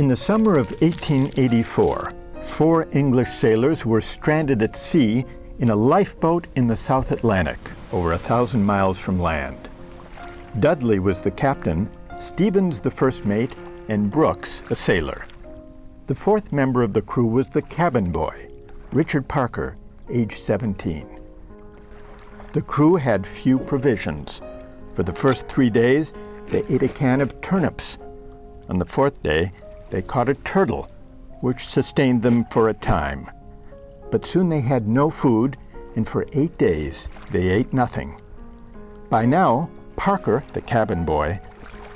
In the summer of 1884, four English sailors were stranded at sea in a lifeboat in the South Atlantic, over a thousand miles from land. Dudley was the captain, Stephens the first mate, and Brooks a sailor. The fourth member of the crew was the cabin boy, Richard Parker, age 17. The crew had few provisions. For the first three days, they ate a can of turnips. On the fourth day, they caught a turtle, which sustained them for a time. But soon they had no food, and for eight days they ate nothing. By now, Parker, the cabin boy,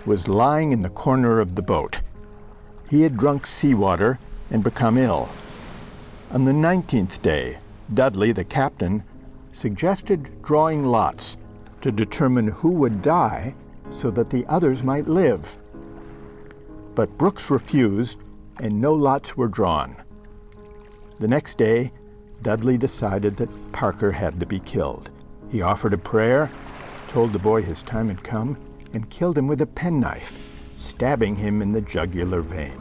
was lying in the corner of the boat. He had drunk seawater and become ill. On the 19th day, Dudley, the captain, suggested drawing lots to determine who would die so that the others might live. But Brooks refused, and no lots were drawn. The next day, Dudley decided that Parker had to be killed. He offered a prayer, told the boy his time had come, and killed him with a penknife, stabbing him in the jugular vein.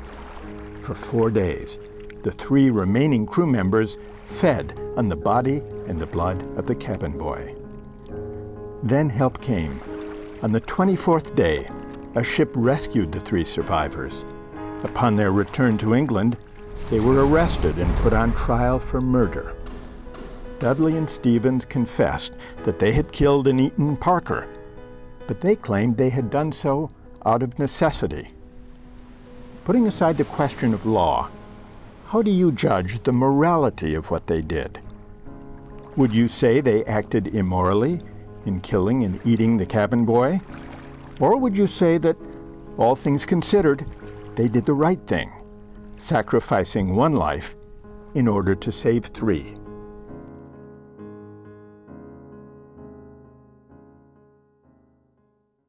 For four days, the three remaining crew members fed on the body and the blood of the cabin boy. Then help came. On the 24th day, a ship rescued the three survivors. Upon their return to England, they were arrested and put on trial for murder. Dudley and Stephens confessed that they had killed and eaten Parker, but they claimed they had done so out of necessity. Putting aside the question of law, how do you judge the morality of what they did? Would you say they acted immorally in killing and eating the cabin boy? Or would you say that, all things considered, they did the right thing, sacrificing one life in order to save three?